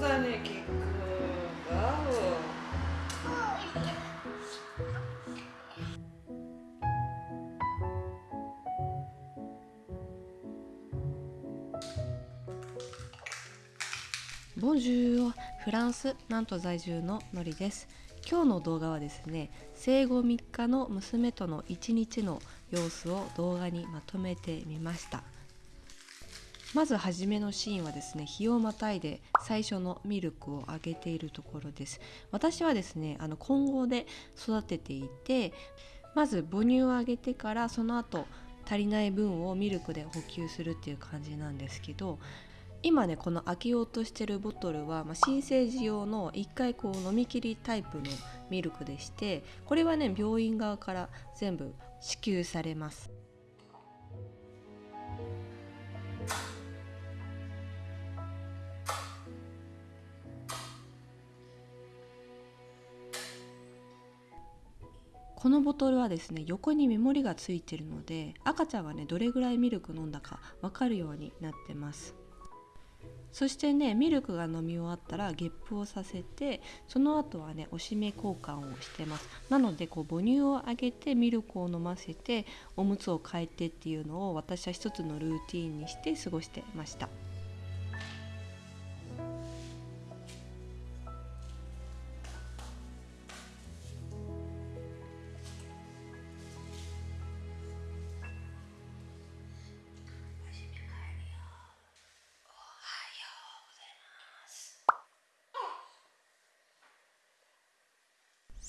だねキックワオボンジュールフランスなんと在住ののりです。今日の動画はですね生後3日の娘との1日の様子を動画にまとめてみました。まず初めのシーンはですね日をまたいで最初のミルクをあげているところです。私はですねあの混合で育てていてまず母乳をあげてからその後足りない分をミルクで補給するっていう感じなんですけど今ねこの開けようとしてるボトルは、まあ、新生児用の1回こう飲み切りタイプのミルクでしてこれはね病院側から全部支給されます。このボトルはですね横にメモリがついてるので赤ちゃんがねどれぐらいミルク飲んだか分かるようになってます。そしてねミルクが飲み終わったらゲップをさせてその後はねおしめ交換をしてます。なのでこう母乳をあげてミルクを飲ませておむつを替えてっていうのを私は一つのルーティンにして過ごしてました。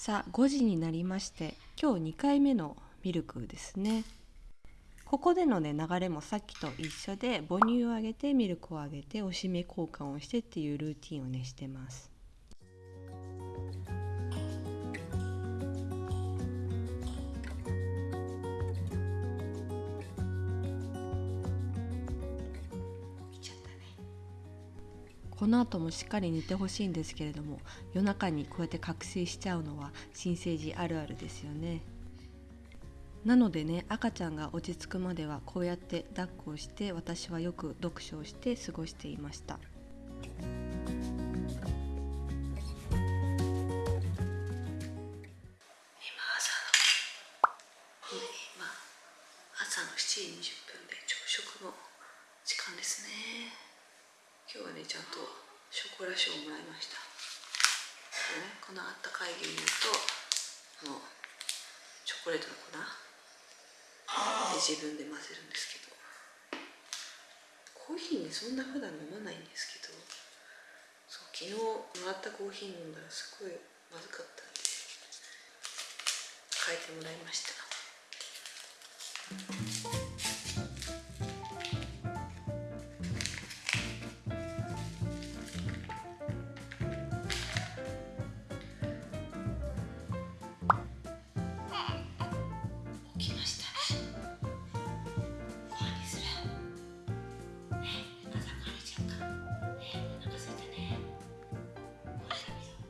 さあ5時になりまして今日2回目のミルクですね。ここでのね流れもさっきと一緒で母乳をあげてミルクをあげておしめ交換をしてっていうルーティンをねしてます。この後もしっかり寝てほしいんですけれども夜中にこうやって覚醒しちゃうのは新生児あるあるですよね。なのでね赤ちゃんが落ち着くまではこうやって抱っこをして私はよく読書をして過ごしていました。朝の7時20分で朝食の時間ですね。今日はねちゃんとショコラショーをもらいました。こ,、ね、このあったかい牛乳とあのチョコレートの粉。で自分で混ぜるんですけど。コーヒーねそんな普段飲まないんですけど。そう昨日もらったコーヒー飲んだらすごいまずかったんで変えてもらいました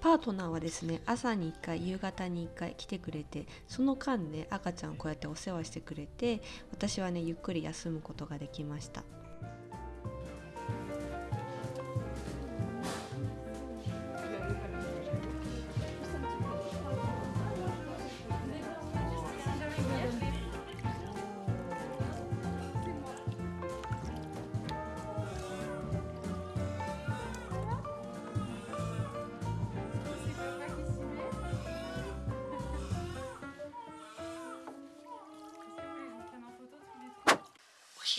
パートナーはですね朝に1回夕方に1回来てくれてその間ね赤ちゃんをこうやってお世話してくれて私はねゆっくり休むことができました。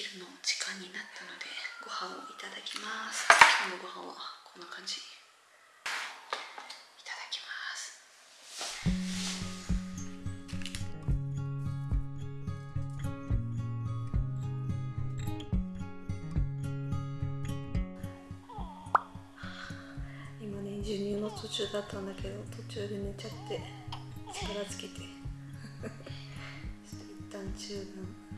昼の時間になったのでご飯をいただきます。今日のご飯はこんな感じ。いただきます。今ね授乳の途中だったんだけど途中で寝ちゃって力つけて。ちょっと一旦中断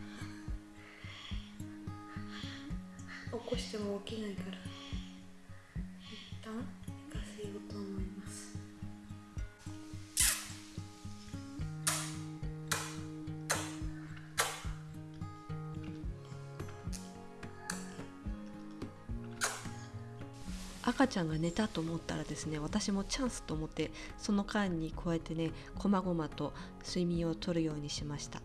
起こしても起きないから。一旦寝かせようと思います。赤ちゃんが寝たと思ったらですね私もチャンスと思ってその間にこうやってねこまごまと睡眠をとるようにしました。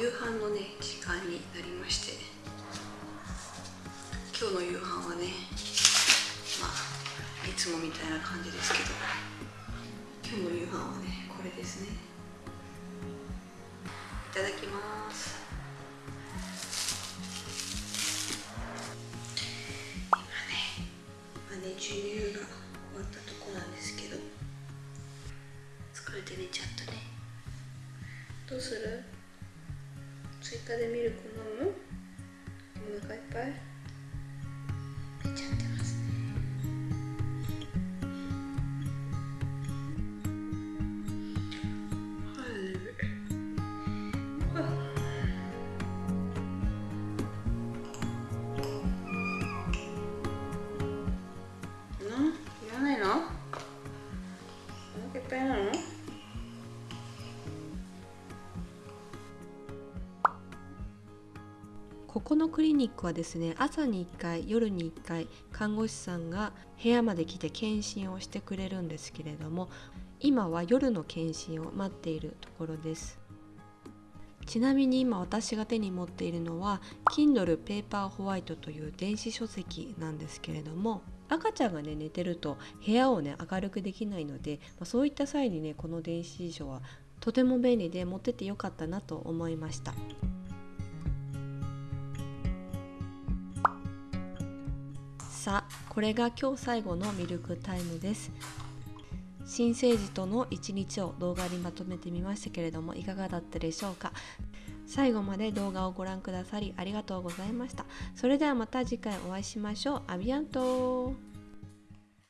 夕飯のね時間になりまして今日の夕飯はねまあいつもみたいな感じですけど今日の夕飯はねこれですね。いただきます。このクリニックはですね朝に1回夜に1回看護師さんが部屋まで来て検診をしてくれるんですけれども今は夜の検診を待っているところです。ちなみに今私が手に持っているのは Kindle Paper White という電子書籍なんですけれども赤ちゃんがね寝てると部屋をね明るくできないので、まあそういった際にねこの電子辞書はとても便利で持っててよかったなと思いました。さこれが今日最後のミルクタイムです。新生児との一日を動画にまとめてみましたけれどもいかがだったでしょうか？最後まで動画をご覧くださりありがとうございました。それではまた次回お会いしましょう。アビアント